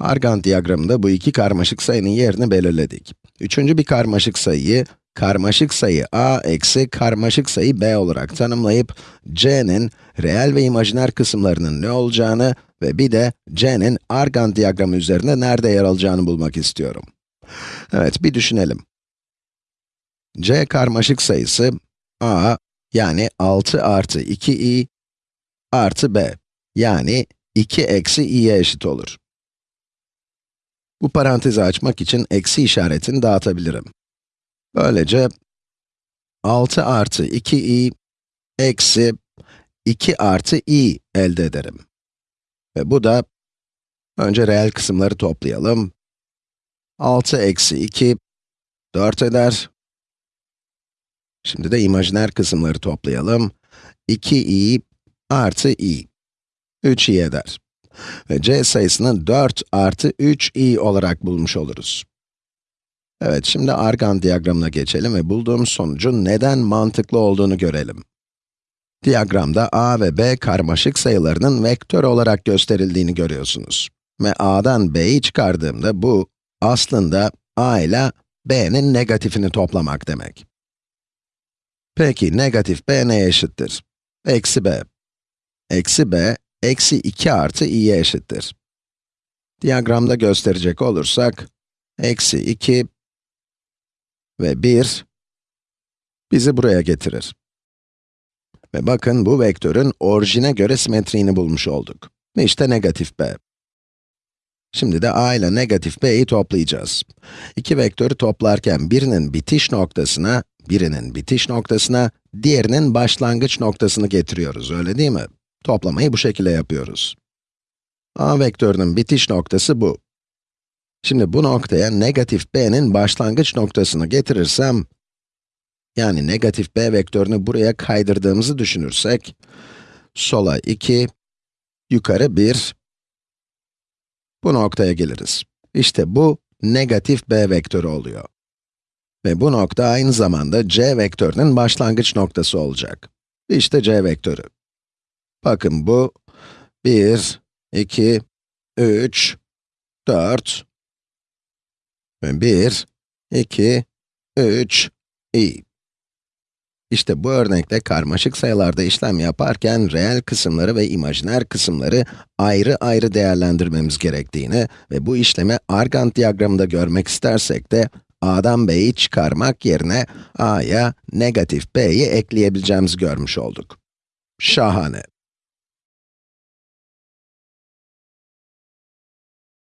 Argand diyagramında bu iki karmaşık sayının yerini belirledik. Üçüncü bir karmaşık sayıyı, karmaşık sayı a eksi karmaşık sayı b olarak tanımlayıp, c'nin reel ve imajiner kısımlarının ne olacağını ve bir de c'nin Argand diyagramı üzerinde nerede yer alacağını bulmak istiyorum. Evet, bir düşünelim. c karmaşık sayısı, a yani 6 artı 2i artı b yani 2 eksi i'ye eşit olur. Bu parantezi açmak için eksi işaretini dağıtabilirim. Böylece 6 artı 2i eksi 2 artı i elde ederim. Ve bu da, önce reel kısımları toplayalım. 6 eksi 2, 4 eder. Şimdi de imajiner kısımları toplayalım. 2i artı i, 3i eder. Ve c sayısını 4 artı 3i olarak bulmuş oluruz. Evet, şimdi Argand diyagramına geçelim ve bulduğum sonucun neden mantıklı olduğunu görelim. Diyagramda a ve b karmaşık sayılarının vektör olarak gösterildiğini görüyorsunuz. Ve a'dan b'yi çıkardığımda bu, aslında a ile b'nin negatifini toplamak demek. Peki, negatif b neye eşittir? Eksi b. Eksi b, eksi 2 artı i'ye eşittir. Diyagramda gösterecek olursak, eksi 2 ve 1 bizi buraya getirir. Ve bakın bu vektörün orijine göre simetriğini bulmuş olduk. İşte negatif b. Şimdi de a ile negatif b'yi toplayacağız. İki vektörü toplarken birinin bitiş noktasına, birinin bitiş noktasına, diğerinin başlangıç noktasını getiriyoruz, öyle değil mi? Toplamayı bu şekilde yapıyoruz. a vektörünün bitiş noktası bu. Şimdi bu noktaya negatif b'nin başlangıç noktasını getirirsem, yani negatif b vektörünü buraya kaydırdığımızı düşünürsek, sola 2, yukarı 1, bu noktaya geliriz. İşte bu, negatif b vektörü oluyor. Ve bu nokta aynı zamanda c vektörünün başlangıç noktası olacak. İşte c vektörü. Bakın bu, 1, 2, 3, 4, ve 1, 2, 3, i. İşte bu örnekte karmaşık sayılarda işlem yaparken reel kısımları ve imajiner kısımları ayrı ayrı değerlendirmemiz gerektiğini ve bu işlemi Argand diyagramında görmek istersek de a'dan b'yi çıkarmak yerine a'ya negatif b'yi ekleyebileceğimizi görmüş olduk. Şahane.